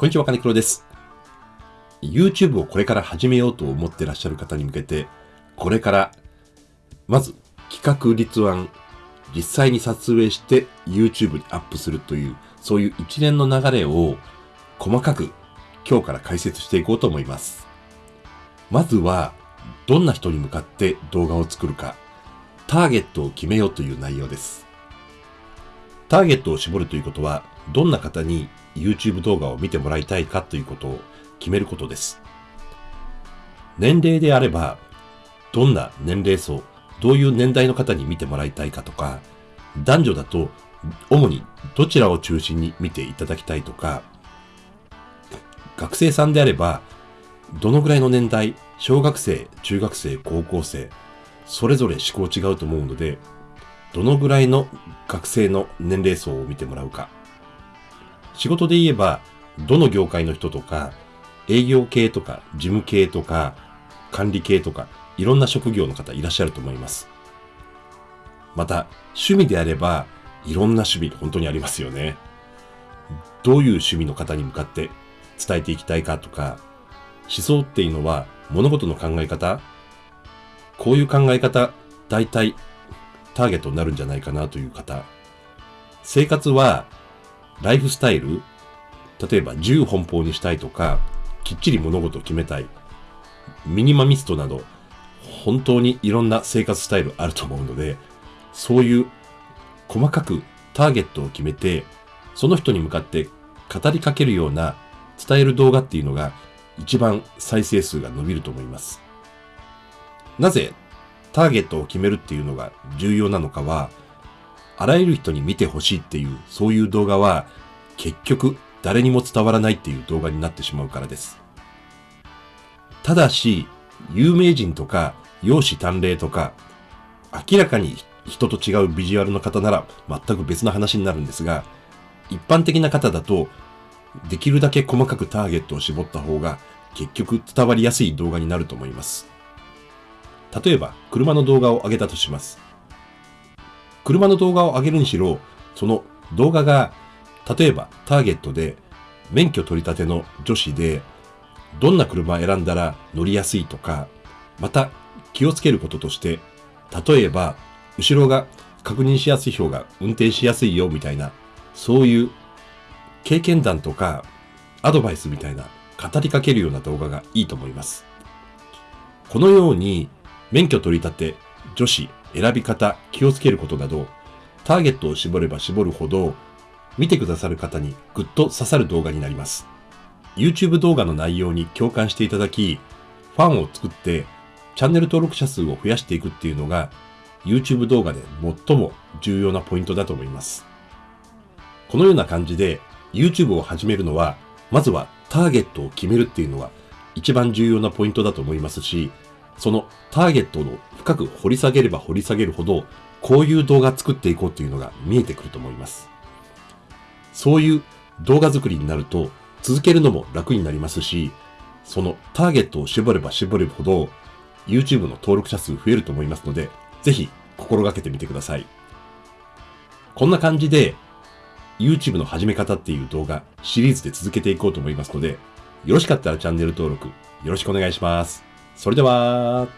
こんにちは、金黒です。YouTube をこれから始めようと思ってらっしゃる方に向けて、これから、まず企画立案、実際に撮影して YouTube にアップするという、そういう一連の流れを細かく今日から解説していこうと思います。まずは、どんな人に向かって動画を作るか、ターゲットを決めようという内容です。ターゲットを絞るということは、どんな方に YouTube 動画を見てもらいたいかということを決めることです。年齢であれば、どんな年齢層、どういう年代の方に見てもらいたいかとか、男女だと、主にどちらを中心に見ていただきたいとか、学生さんであれば、どのぐらいの年代、小学生、中学生、高校生、それぞれ思考違うと思うので、どのぐらいの学生の年齢層を見てもらうか。仕事で言えば、どの業界の人とか、営業系とか、事務系とか、管理系とか、いろんな職業の方いらっしゃると思います。また、趣味であれば、いろんな趣味本当にありますよね。どういう趣味の方に向かって伝えていきたいかとか、思想っていうのは物事の考え方こういう考え方、大体ターゲットになるんじゃないかなという方。生活はライフスタイル例えば自由奔放にしたいとか、きっちり物事を決めたい。ミニマミストなど、本当にいろんな生活スタイルあると思うので、そういう細かくターゲットを決めて、その人に向かって語りかけるような伝える動画っていうのが一番再生数が伸びると思います。なぜターゲットを決めるっていうのが重要なのかは、あらゆる人に見てほしいっていう、そういう動画は結局誰にも伝わらないっていう動画になってしまうからです。ただし、有名人とか、容姿端麗とか、明らかに人と違うビジュアルの方なら全く別の話になるんですが、一般的な方だと、できるだけ細かくターゲットを絞った方が結局伝わりやすい動画になると思います。例えば、車の動画を上げたとします。車の動画を上げるにしろ、その動画が、例えばターゲットで、免許取り立ての女子で、どんな車を選んだら乗りやすいとか、また気をつけることとして、例えば、後ろが確認しやすい方が運転しやすいよみたいな、そういう経験談とかアドバイスみたいな語りかけるような動画がいいと思います。このように免許取り立て、女子、選び方、気をつけることなど、ターゲットを絞れば絞るほど、見てくださる方にぐっと刺さる動画になります。YouTube 動画の内容に共感していただき、ファンを作って、チャンネル登録者数を増やしていくっていうのが、YouTube 動画で最も重要なポイントだと思います。このような感じで、YouTube を始めるのは、まずはターゲットを決めるっていうのは一番重要なポイントだと思いますし、そのターゲットを深く掘り下げれば掘り下げるほど、こういう動画作っていこうっていうのが見えてくると思います。そういう動画作りになると、続けるのも楽になりますし、そのターゲットを絞れば絞れるほど、YouTube の登録者数増えると思いますので、ぜひ心がけてみてください。こんな感じで、YouTube の始め方っていう動画、シリーズで続けていこうと思いますので、よろしかったらチャンネル登録、よろしくお願いします。それでは、